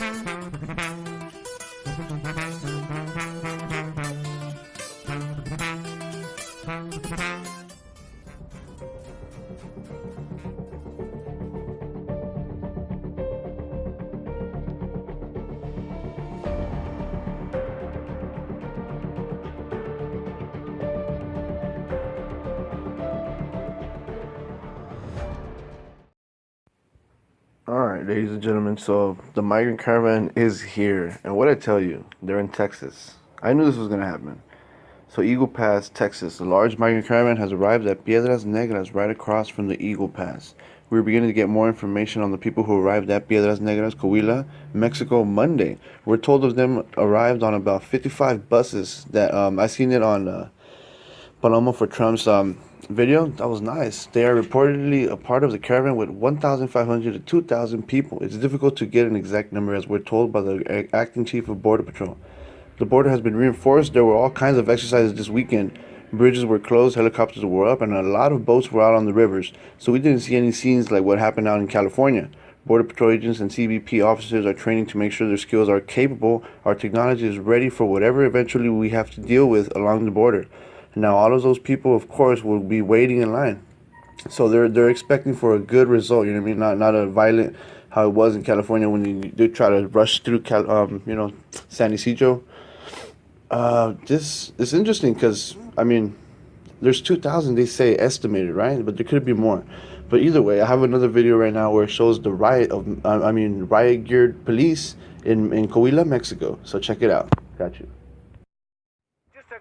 Bye. Alright, ladies and gentlemen, so the migrant caravan is here. And what I tell you, they're in Texas. I knew this was going to happen. So, Eagle Pass, Texas. A large migrant caravan has arrived at Piedras Negras, right across from the Eagle Pass. We're beginning to get more information on the people who arrived at Piedras Negras, Coahuila, Mexico, Monday. We're told of them arrived on about 55 buses. That um, I seen it on uh, Paloma for Trump's um, video. That was nice. They are reportedly a part of the caravan with 1,500 to 2,000 people. It's difficult to get an exact number as we're told by the acting chief of Border Patrol. The border has been reinforced. There were all kinds of exercises this weekend. Bridges were closed, helicopters were up, and a lot of boats were out on the rivers. So we didn't see any scenes like what happened out in California. Border Patrol agents and CBP officers are training to make sure their skills are capable. Our technology is ready for whatever eventually we have to deal with along the border. Now all of those people, of course, will be waiting in line. So they're they're expecting for a good result. You know what I mean? Not not a violent how it was in California when you did try to rush through Cal, um, you know San Ysidro. Uh, this is interesting because I mean, there's 2,000 they say estimated, right? But there could be more. But either way, I have another video right now where it shows the riot of I mean riot geared police in in Coahuila, Mexico. So check it out. Got you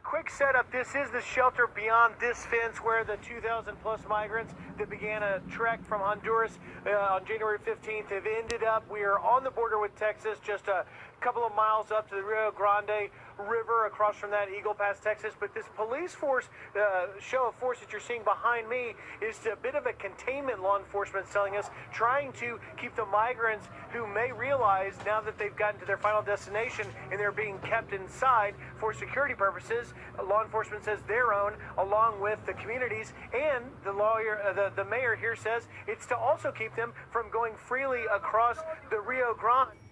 quick setup. This is the shelter beyond this fence where the 2,000 plus migrants that began a trek from Honduras uh, on January 15th have ended up. We are on the border with Texas, just a couple of miles up to the Rio Grande River across from that Eagle Pass, Texas. But this police force, uh, show of force that you're seeing behind me is a bit of a containment law enforcement telling us, trying to keep the migrants who may realize now that they've gotten to their final destination and they're being kept inside for security purposes. Law enforcement says their own, along with the communities, and the lawyer, uh, the, the mayor here says it's to also keep them from going freely across the Rio Grande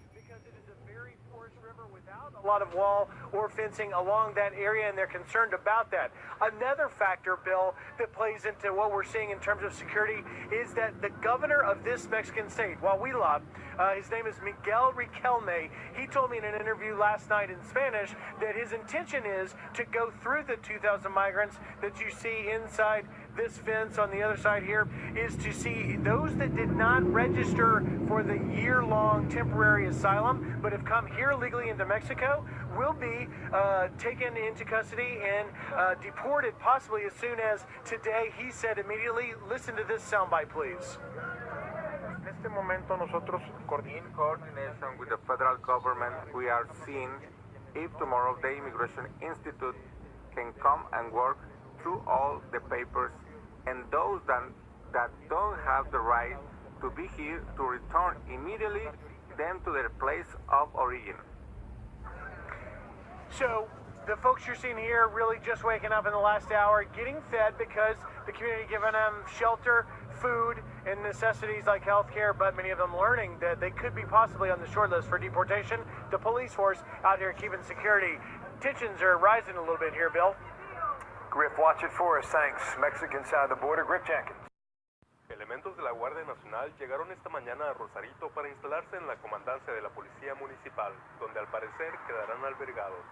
a lot of wall or fencing along that area, and they're concerned about that. Another factor, Bill, that plays into what we're seeing in terms of security is that the governor of this Mexican state, Coahuila, uh, his name is Miguel Riquelme, he told me in an interview last night in Spanish that his intention is to go through the 2,000 migrants that you see inside this fence on the other side here is to see those that did not register for the year-long temporary asylum but have come here legally into Mexico will be uh, taken into custody and uh, deported possibly as soon as today. He said immediately, listen to this soundbite, please. En este momento nosotros in coordination with the federal government we are seeing if tomorrow the Immigration Institute can come and work through all the papers and those that, that don't have the right to be here to return immediately them to their place of origin. So the folks you're seeing here really just waking up in the last hour, getting fed because the community giving them shelter, food, and necessities like health care, but many of them learning that they could be possibly on the short list for deportation. The police force out here keeping security. Tensions are rising a little bit here, Bill. Griff, watch it for us. Thanks. Mexican side of the border, Griff Jenkins. Elementos de la Guardia Nacional llegaron esta mañana a Rosarito para instalarse en la comandancia de la Policía Municipal, donde al parecer quedarán albergados.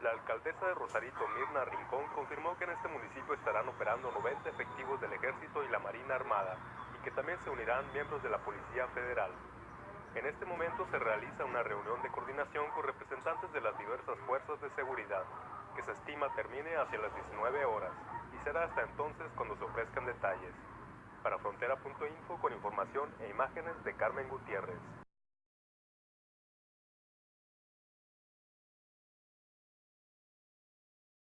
La alcaldesa de Rosarito, Mirna Rincón, confirmó que en este municipio estarán operando 90 efectivos del Ejército y la Marina Armada, y que también se unirán miembros de la Policía Federal. En este momento se realiza una reunión de coordinación con representantes de las diversas fuerzas de seguridad, que se estima termine hacia las 19 horas y será hasta entonces cuando se ofrezcan detalles. Para Frontera.info con información e imágenes de Carmen Gutiérrez.